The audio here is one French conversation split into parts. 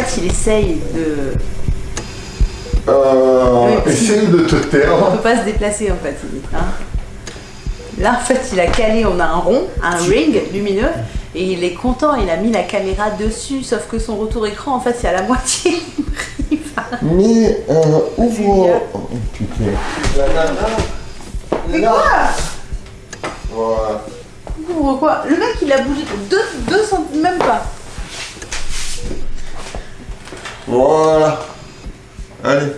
fait, il essaye de... Euh, Oui. essaye de te On taire. peut pas se déplacer en fait. hein. Là en fait il a calé, on a un rond, un ring lumineux et il est content, il a mis la caméra dessus sauf que son retour écran en fait c'est à la moitié. Mais euh, ouvre. Oh, putain. La nana. Mais là. quoi Voilà. Ouvre quoi? Le mec il a bougé de 2 cm, même pas. Voilà. Allez,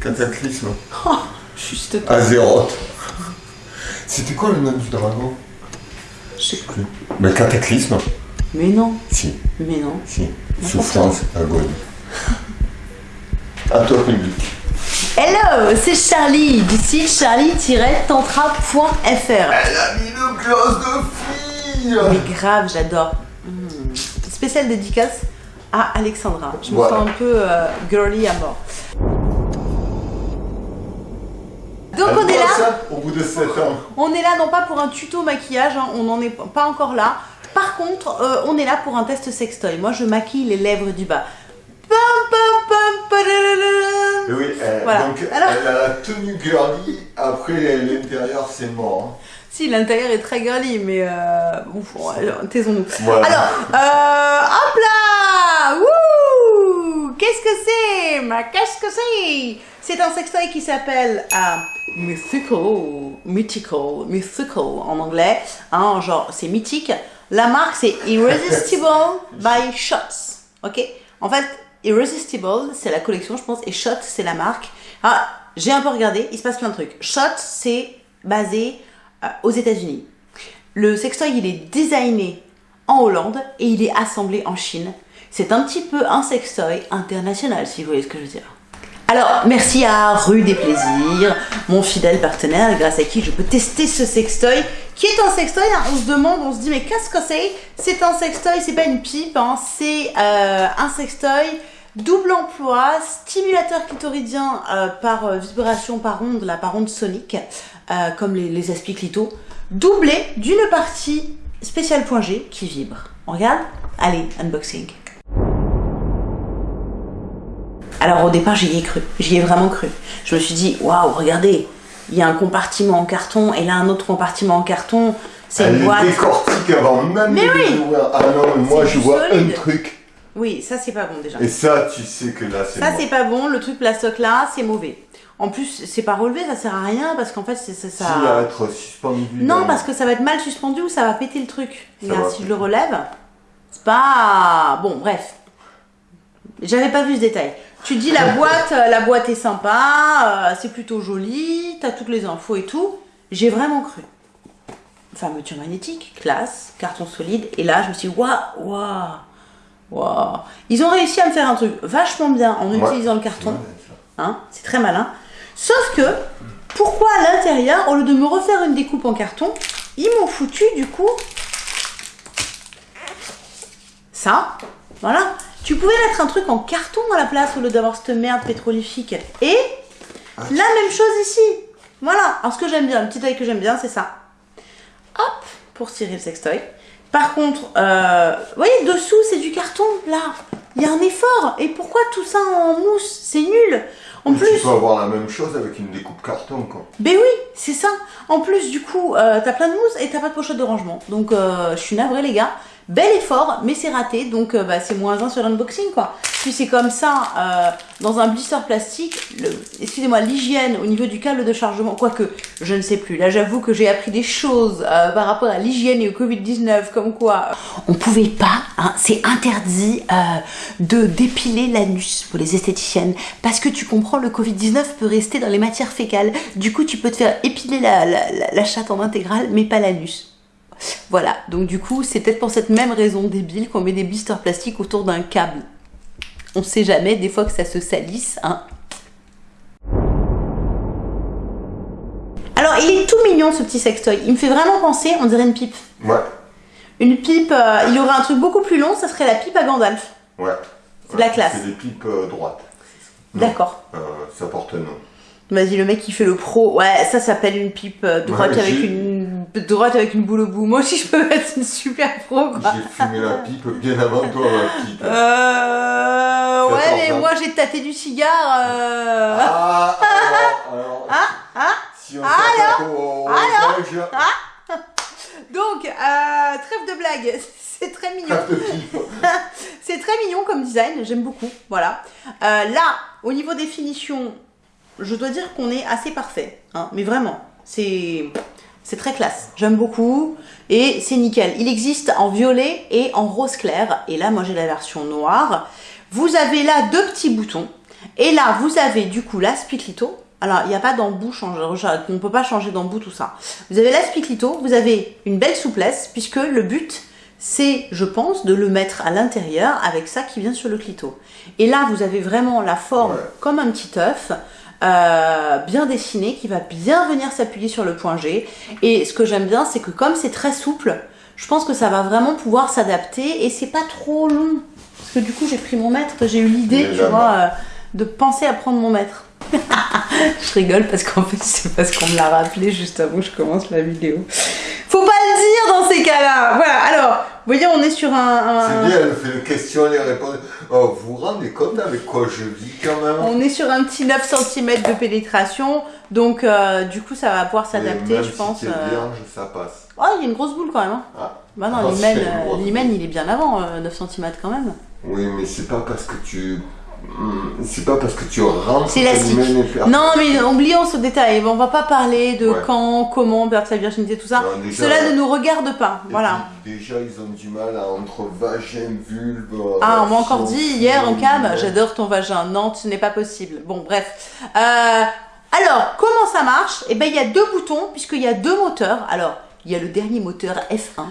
cataclysme. Oh, juste Azeroth. C'était quoi le nom du dragon? Je sais Plus. Mais cataclysme Mais non, Si, mais non. si. Souffrance, agonie. À toi, public. Hello, c'est Charlie du site charlie-tantra.fr. Elle a mis le glace de fille Mais grave, j'adore. Hmm. Spéciale dédicace à Alexandra. Je me Voilà. sens un peu euh, girly à mort. Donc Elle on est là, ça au bout de 7 ans. on est là non pas pour un tuto maquillage, hein, on n'en est pas encore là. Par contre, euh, on est là pour un test sextoy. Moi, je maquille les lèvres du bas. Et oui, elle, Voilà. donc Alors- elle a la tenue girly, après l'intérieur c'est mort. Si, l'intérieur est très girly, mais euh, taisons-nous. Voilà. Alors, euh, hop là Qu'est-ce que c'est Qu'est-ce que c'est? C'est un sextoy qui s'appelle euh, Mythical, Mythical, Mythical en anglais. Hein, genre, c'est mythique. La marque, c'est Irresistible by Shots. Ok? En fait, Irresistible, c'est la collection, je pense, et Shot, c'est la marque. Ah, j'ai un peu regardé, il se passe plein de trucs. Shot, c'est basé euh, aux États-Unis. Le sextoy, il est designé en Hollande et il est assemblé en Chine. C'est un petit peu un sextoy international, si vous voyez ce que je veux dire. Alors, merci à Rue des Plaisirs, mon fidèle partenaire, grâce à qui je peux tester ce sextoy, qui est un sextoy, hein, on se demande, on se dit, mais qu'est-ce que c'est? C'est un sextoy, c'est pas une pipe, hein, c'est euh, un sextoy double emploi, stimulateur clitoridien euh, par euh, vibration par onde, la par onde sonique, comme les, les aspiclito, doublé d'une partie spéciale point G qui vibre. On regarde? Allez, unboxing. Alors au départ, j'y ai cru. J'y ai vraiment cru. Je me suis dit, waouh, regardez, il y a un compartiment en carton et là un autre compartiment en carton. C'est une boîte. décortique avant même Mais de oui. ouvrir. Ah non, mais moi je vois solide. un truc. Oui, ça c'est pas bon déjà. Et ça, tu sais que là c'est Ça c'est pas bon. Le truc plastoc là, c'est mauvais. En plus, c'est pas relevé, ça sert à rien parce qu'en fait, c'est ça. S'il va être suspendu. Non, dans- parce que ça va être mal suspendu ou ça va péter le truc. Ça Regarde, si je le relève, c'est pas. Bon, bref. J'avais pas vu ce détail. Tu dis la boîte, euh, la boîte est sympa, euh, c'est plutôt joli, t'as toutes les infos et tout. J'ai vraiment cru. Fermeture magnétique, classe, carton solide. Et là, je me suis dit, waouh, waouh, waouh. Ils ont réussi à me faire un truc vachement bien en Ouais. utilisant le carton. Hein, c'est très malin. Sauf que, pourquoi à l'intérieur, au lieu de me refaire une découpe en carton, ils m'ont foutu du coup ça. Voilà. Tu pouvais mettre un truc en carton à la place au lieu d'avoir cette merde pétrolifique. Et la même chose ici. Voilà. Alors ce que j'aime bien, le petit détail que j'aime bien, c'est ça. Hop, pour tirer le sextoy. Par contre, euh, vous voyez, dessous, c'est du carton, là. Il y a un effort. Et pourquoi tout ça en mousse? C'est nul. En Mais plus, Tu peux avoir la même chose avec une découpe carton, quoi. ben oui, c'est ça. En plus, du coup, euh, t'as plein de mousse et t'as pas de pochette de rangement. Donc, euh, je suis navrée, les gars. Bel effort, mais c'est raté. Donc, euh, bah, c'est moins un sur l'unboxing, quoi. Puis, c'est comme ça, euh, dans un blister plastique. Excusez-moi, l'hygiène au niveau du câble de chargement, quoique, je ne sais plus. Là, j'avoue que j'ai appris des choses euh, par rapport à l'hygiène et au Covid-19, comme quoi. On pouvait pas, hein, c'est interdit de dépiler l'anus pour les esthéticiennes. Parce que tu comprends, le Covid-19 peut rester dans les matières fécales. Du coup, tu peux te faire épiler la- la chatte en intégrale, mais pas l'anus. Voilà, donc du coup, c'est peut-être pour cette même raison débile qu'on met des blisters plastiques autour d'un câble. On sait jamais, des fois que ça se salisse, hein. Alors, il est tout mignon ce petit sextoy. Il me fait vraiment penser, on dirait une pipe. Ouais, Une pipe, euh, il y aurait un truc beaucoup plus long, ça serait la pipe à Gandalf. ouais. C'est de la classe. C'est des pipes euh, droites. D'accord. Euh, ça porte nom. Vas-y, le mec qui fait le pro. Ouais, ça s'appelle une pipe euh, droite Ouais, avec une droite avec une boule au bout. Moi aussi, je peux être une super pro, quoi. J'ai fumé la pipe bien avant toi, ma petite. Euh... Ouais, 14 mais moi, j'ai tâté du cigare. Euh... Ah, alors, alors, ah. si on s'attaque au, au belge, Donc, euh, trêve de blague. C'est très mignon. C'est très mignon comme design, j'aime beaucoup. Voilà. Euh, là, au niveau des finitions, je dois dire qu'on est assez parfait. hein, mais vraiment, c'est c'est très classe. J'aime beaucoup et c'est nickel. Il existe en violet et en rose clair. Et là, moi, j'ai la version noire. Vous avez là deux petits boutons. Et là, vous avez du coup l'aspiclito. Alors, il n'y a pas d'embout, on ne peut pas changer d'embout, tout ça. Vous avez l'aspiclito, vous avez une belle souplesse, puisque le but, c'est, je pense, de le mettre à l'intérieur avec ça qui vient sur le clito. Et là, vous avez vraiment la forme Ouais. comme un petit œuf, euh, bien dessiné, qui va bien venir s'appuyer sur le point G. Et ce que j'aime bien, c'est que comme c'est très souple, je pense que ça va vraiment pouvoir s'adapter et c'est pas trop long. Parce que du coup, j'ai pris mon mètre, j'ai eu l'idée, tu vois, euh, de penser à prendre mon mètre. je rigole parce qu'en fait, c'est parce qu'on me l'a rappelé juste avant que je commence la vidéo. Faut pas le dire dans ces cas-là. Voilà, alors, vous voyez, on est sur un. C'est bien, elle fait les questions, les réponses. Oh, vous vous rendez compte avec quoi je vis quand même? On est sur un petit 9 cm de pénétration, donc euh, du coup ça va pouvoir s'adapter, je si pense. euh. vierge, ça passe. Oh, il y a une grosse boule quand même. hein. Ah. Bah non, Ah, l'hymen, euh, il est bien avant, euh, 9 cm quand même. Oui, mais c'est pas parce que tu. Hmm, C'est pas parce que tu rentres C'est que élastique. Non, mais oublions ce détail. On va pas parler de Ouais. quand, comment perdre sa virginité, tout ça. Non, déjà, Cela ne nous regarde pas. Voilà. puis, déjà, ils ont du mal à entre vagin, vulve. euh, Ah, on m'a encore dit hier en cam, j'adore ton vagin. Non, ce n'est pas possible. Bon, bref. Euh, alors, comment ça marche? Eh ben, il y a deux boutons, puisqu'il y a deux moteurs. Alors, il y a le dernier moteur F1.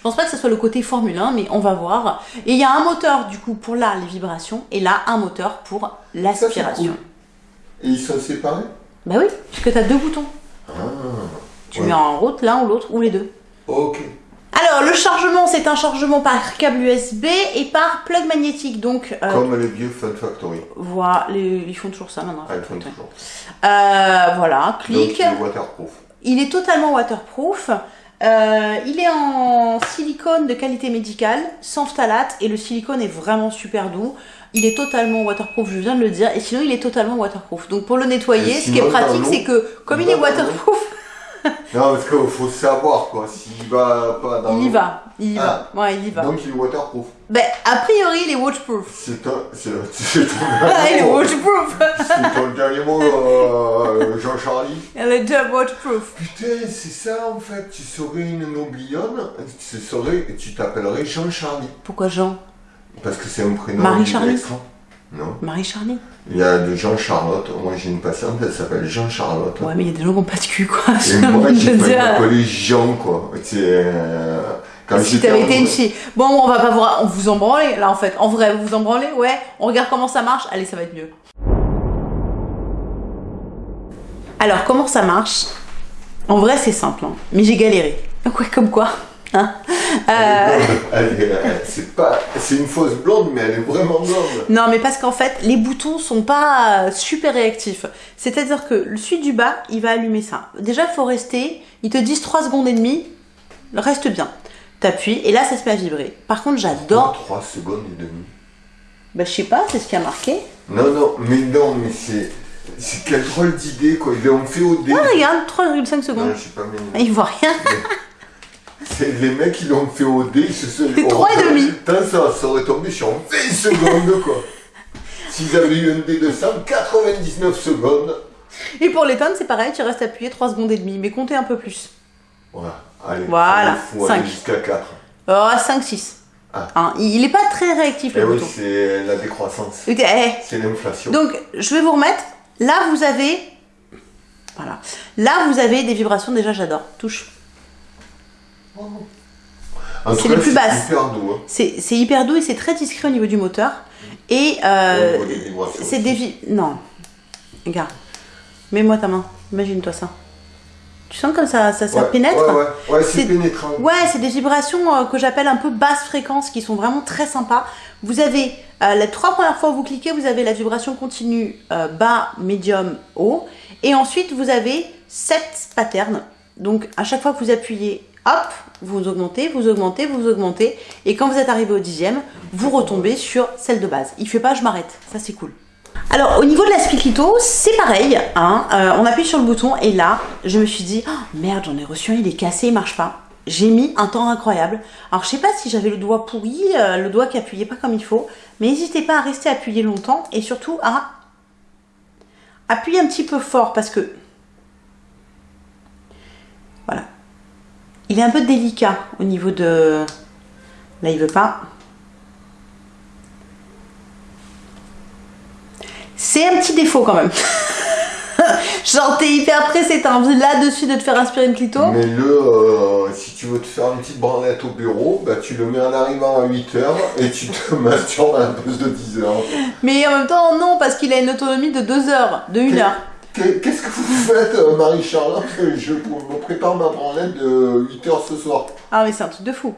Je pense pas que ce soit le côté Formule 1, mais on va voir. Et il y a un moteur, du coup, pour là, les vibrations, et là, un moteur pour l'aspiration. cool. Et ils sont séparés Bah oui, puisque tu as deux boutons. Ah, Tu Ouais. mets en route l'un ou l'autre, ou les deux. ok. Alors, le chargement, c'est un chargement par câble USB et par plug magnétique. Donc, euh, Comme les vieux Fun Factory. voilà, les- ils font toujours ça maintenant. Ah, ils font toujours. Euh, voilà, Donc, clic. il est waterproof. Il est totalement waterproof. Euh, il est en silicone de qualité médicale, sans phtalate, et le silicone est vraiment super doux. Il est totalement waterproof, je viens de le dire, et sinon il est totalement waterproof. Donc pour le nettoyer, Et ce qui est pratique, c'est que comme il est l'eau. waterproof, Non, parce qu'il faut savoir, quoi. S'il va pas dans il y va. Il y va. Ouais, il y va. Donc, il est waterproof. Ben, a priori, il est waterproof. C'est un. C'est ton il est dernier mot. waterproof. C'est ton dernier mot, euh, Jean-Charlie. Il est déjà waterproof. Putain, c'est ça en fait. Tu serais une noblionne, tu serais, tu t'appellerais Jean-Charlie. Pourquoi Jean? Parce que c'est un prénom. Marie-Charlie? Non. Marie-Charlie Il y a de Jean-Charlotte. Moi j'ai une patiente, elle s'appelle Jean-Charlotte. Ouais, mais il y a des gens qui n'ont pas de cul, quoi. Et moi j'ai m'appeler Jean quoi. C'est. euh, quand Si t'avais été une fille. Bon, on va pas voir. On vous en branlez, là, en fait. En vrai, vous vous en branlez? Ouais. On regarde comment ça marche. Allez, ça va être mieux. Alors, comment ça marche? En vrai, c'est simple. hein. Mais j'ai galéré. Ouais, comme quoi hein Euh, c'est pas, c'est une fausse blonde, mais elle est vraiment blonde. Non, mais parce qu'en fait, les boutons sont pas euh, super réactifs. C'est-à-dire que le celui du bas, il va allumer ça. Déjà, il faut rester. Ils te disent 3 secondes et demie. Reste bien. T'appuies et là, ça se met à vibrer. Par contre, j'adore. 3 secondes et demie. Bah, je sais pas, c'est ce qui a marqué. Non, non, mais non, mais c'est. C'est quelle drôle d'idée quoi. Ils l'ont fait au dé. Ah, regarde, 3,5 Non, secondes. je sais pas, mais. Il voit rien. Les mecs qui l'ont fait au dé, ils se sont et demi. Putain, ça, ça aurait tombé sur 20 secondes, quoi. S'ils avaient eu un dé de 199 secondes. Et pour les tonnes, c'est pareil, tu restes appuyé 3 secondes et demie, mais comptez un peu plus. Voilà, allez. Voilà, jusqu'à 4. Oh, 5, 6. Ah. Hein, il est pas très réactif le oui, bouton. c'est la décroissance. Eh. C'est l'inflation. Donc, je vais vous remettre. Là, vous avez. Voilà. Là, vous avez des vibrations, déjà, j'adore. Touche. C'est les plus basses. C'est hyper doux. Hein, C'est hyper doux et c'est très discret au niveau du moteur. Et euh, c'est des. Non. Regarde. Mets-moi ta main. Imagine-toi ça. Tu sens comme ça, ça, ça Ouais, pénètre Ouais, ouais, ouais c'est C'est- pénétrant. Ouais, c'est des vibrations euh, que j'appelle un peu basse fréquence qui sont vraiment très sympas. Vous avez euh, les trois premières fois où vous cliquez, vous avez la vibration continue euh, bas, médium, haut. Et ensuite, vous avez sept patterns Donc à chaque fois que vous appuyez, hop, vous augmentez, vous augmentez, vous augmentez. Et quand vous êtes arrivé au dixième, vous retombez sur celle de base. Il fait pas, je m'arrête. Ça c'est cool. Alors au niveau de la Lito, c'est pareil. Hein, euh, on appuie sur le bouton et là, je me suis dit, oh, merde, j'en ai reçu un, il est cassé, il marche pas. J'ai mis un temps incroyable. Alors je sais pas si j'avais le doigt pourri, euh, le doigt qui appuyait pas comme il faut, mais n'hésitez pas à rester appuyé longtemps et surtout à appuyer un petit peu fort parce que Il est un peu délicat au niveau de... Là, il veut pas. C'est un petit défaut quand même. Genre, t'es hyper pressé, t'as envie là-dessus de te faire inspirer une clito. Mais le, euh, si tu veux te faire une petite branlette au bureau, bah, tu le mets en arrivant à 8h et tu te masturbes à la pause de 10h. Mais en même temps, non, parce qu'il a une autonomie de 2 h de 1 heure. Qu'est-ce que vous faites, euh, Marie-Charlotte Je me prépare ma branlette de 8h ce soir. Ah, mais c'est un truc de fou.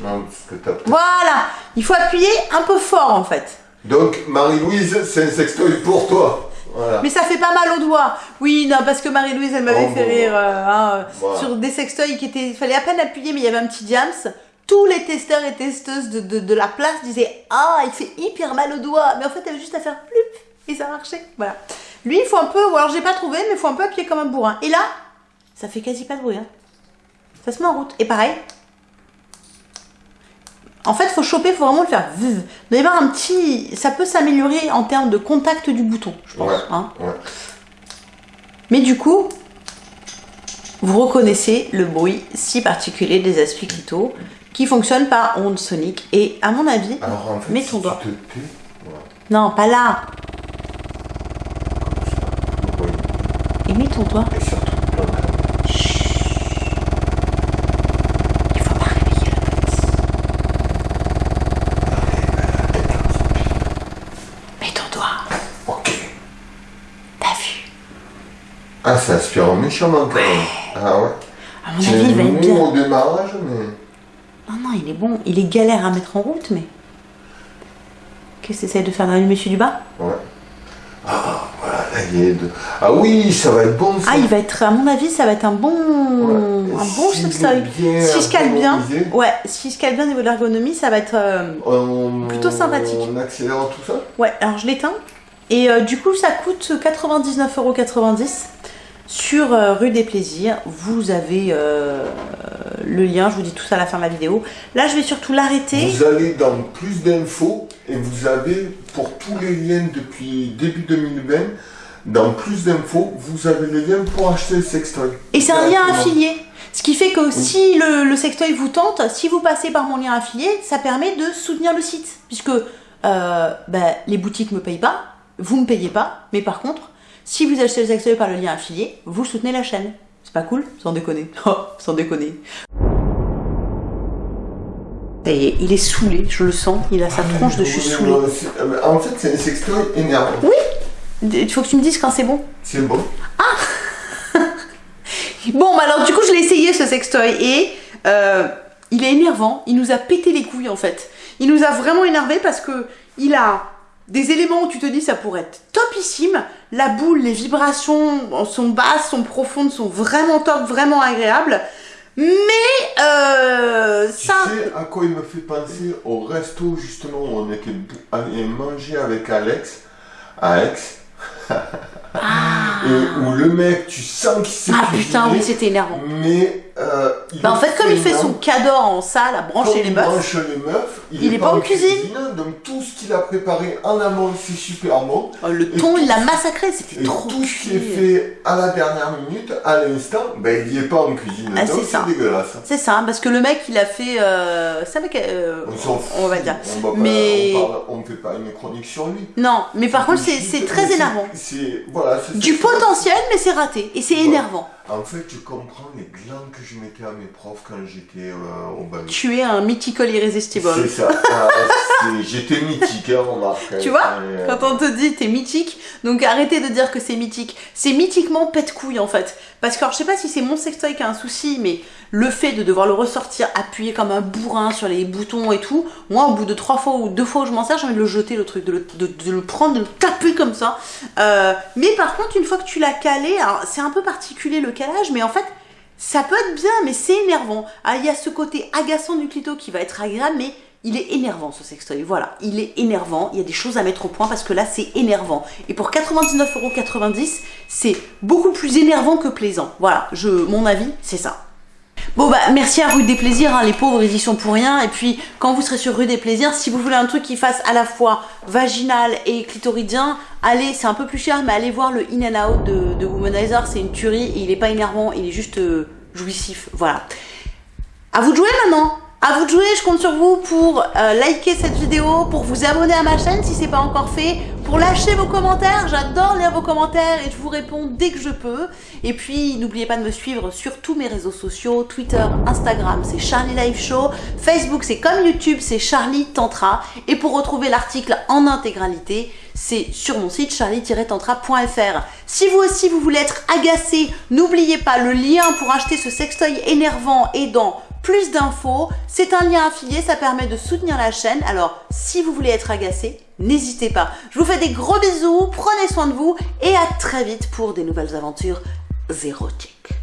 Non, que. Voilà Il faut appuyer un peu fort en fait. Donc, Marie-Louise, c'est un sextoy pour toi. Mais ça fait pas mal au doigt. Oui, non, parce que Marie-Louise, elle m'avait oh, fait rire euh, hein, sur des sextoys qui étaient. Il fallait à peine appuyer, mais il y avait un petit jams. Tous les testeurs et testeuses de, de, la place disaient Ah, il fait hyper mal au doigt. Mais en fait, elle avait juste à faire plup et ça marchait. Voilà. Lui, il faut un peu. Ou alors, j'ai pas trouvé, mais il faut un peu appuyer comme un bourrin. Et là, ça fait quasi pas de bruit. Hein. Ça se met en route. Et pareil, en fait, faut choper, faut vraiment le faire. Vous devez avoir un petit. Ça peut s'améliorer en termes de contact du bouton, je pense. Hein. Mais du coup, vous reconnaissez le bruit si particulier des aspects clito qui fonctionne par onde sonique. Et à mon avis, mets ton doigt. Non, pas là. Et mets ton doigt. Ah, ça aspire méchamment quand même. Ah ouais. À mon avis, il va être bien. au démarrage, mais. Non, non, il est bon. Il est galère à mettre en route, mais. Qu'est-ce que tu de faire dans le monsieur du bas? Ouais. Ah, Ah oui, ça va être bon ça. Ah, il va être, à mon avis, ça va être un bon. Un bon si. Si je cale bien. Ouais, si je cale bien au niveau de l'ergonomie, ça va être euh, plutôt sympathique. On accélère tout ça? Ouais, alors je l'éteins. Et euh, du coup, ça coûte 99,90€ sur euh, Rue des Plaisirs. Vous avez euh, le lien, je vous dis tout ça à la fin de la vidéo. Là, je vais surtout l'arrêter. Vous allez dans plus d'infos et vous avez pour tous les liens depuis début 2020, dans plus d'infos, vous avez le lien pour acheter le sextoy. Et c'est un lien affilié. Ce qui fait que si le, sextoy vous tente, si vous passez par mon lien affilié, ça permet de soutenir le site. Puisque ben, les boutiques ne me payent pas, vous ne payez pas, mais par contre, si vous achetez le sextoy par le lien affilié, vous soutenez la chaîne. C'est pas cool? Sans déconner. Oh, sans déconner. Il est saoulé, je le sens, il a sa ah, tronche de je suis saoulé. Euh, en fait, c'est un sextoy énervant. Oui Il faut que tu me dises quand c'est bon. C'est bon. Ah Bon, bah alors du coup, je l'ai essayé ce sextoy et euh, il est énervant, il nous a pété les couilles en fait. Il nous a vraiment énervé parce que il a des éléments où tu te dis ça pourrait être topissime. La boule, les vibrations sont basses, sont profondes, sont vraiment top, vraiment agréables. Mais euh, ça. Tu sais à quoi il me fait penser au resto justement où on était allé manger avec Alex Aix. Ah. Et où le mec, tu sens qu'il s'est Ah putain, oui, c'était énervant. Mais euh, bah en fait, comme il fait son cadeau en salle à brancher les meufs, branche les meufs il, est, pas, en cuisine. Donc tout ce qu'il a préparé en amont, c'est super bon. Oh, le thon, il l'a massacré, c'était trop tout ce qui est fait à la dernière minute, à l'instant, ben il n'y est pas en cuisine. Ah, donc c'est dégueulasse. C'est ça, parce que le mec, il a fait... Euh, ça avec, euh, on, va dire. On mais... on, ne fait pas une chronique sur lui. Non, mais par contre, c'est très énervant. Voilà, du potentiel, mais c'est raté. Et c'est énervant. En fait, je comprends les glands que je mettais à mes profs quand j'étais euh, au bac. Tu es un mythical irrésistible. C'est ça. Ah, j'étais mythique, hein, remarque. Tu vois, Euh, Quand on te dit t'es mythique, donc arrêtez de dire que c'est mythique. C'est mythiquement pète couille en fait. Parce que alors, je sais pas si c'est mon sextoy qui a un souci, mais le fait de devoir le ressortir, appuyer comme un bourrin sur les boutons et tout, moi au bout de trois fois ou deux fois où je m'en sers, j'ai envie de le jeter le truc, de le, de- de le prendre, de le taper comme ça. Euh, mais par contre, une fois que tu l'as calé, c'est un peu particulier le mais en fait, ça peut être bien, mais c'est énervant. Ah, il y a ce côté agaçant du clito qui va être agréable, mais il est énervant ce sextoy. Voilà, il est énervant. Il y a des choses à mettre au point parce que là, c'est énervant. Et pour 99,90€, c'est beaucoup plus énervant que plaisant. Voilà, je, mon avis, c'est ça. Bon bah merci à Rue des Plaisirs, hein, les pauvres ils y sont pour rien. Et puis quand vous serez sur Rue des Plaisirs, si vous voulez un truc qui fasse à la fois vaginal et clitoridien, allez, c'est un peu plus cher, mais allez voir le In and Out de, de Womanizer, c'est une tuerie il est pas énervant, il est juste euh, jouissif. Voilà. À vous de jouer maintenant à vous de jouer, je compte sur vous pour euh, liker cette vidéo, pour vous abonner à ma chaîne si c'est pas encore fait, pour lâcher vos commentaires, j'adore lire vos commentaires et je vous réponds dès que je peux. Et puis n'oubliez pas de me suivre sur tous mes réseaux sociaux, Twitter, Instagram c'est Charlie Live Show, Facebook c'est comme YouTube c'est Charlie Tantra et pour retrouver l'article en intégralité c'est sur mon site charlie-tantra.fr. Si vous aussi vous voulez être agacé, n'oubliez pas le lien pour acheter ce sextoy énervant et dans plus d'infos. C'est un lien affilié, ça permet de soutenir la chaîne. Alors, si vous voulez être agacé, n'hésitez pas. Je vous fais des gros bisous, prenez soin de vous et à très vite pour des nouvelles aventures érotiques.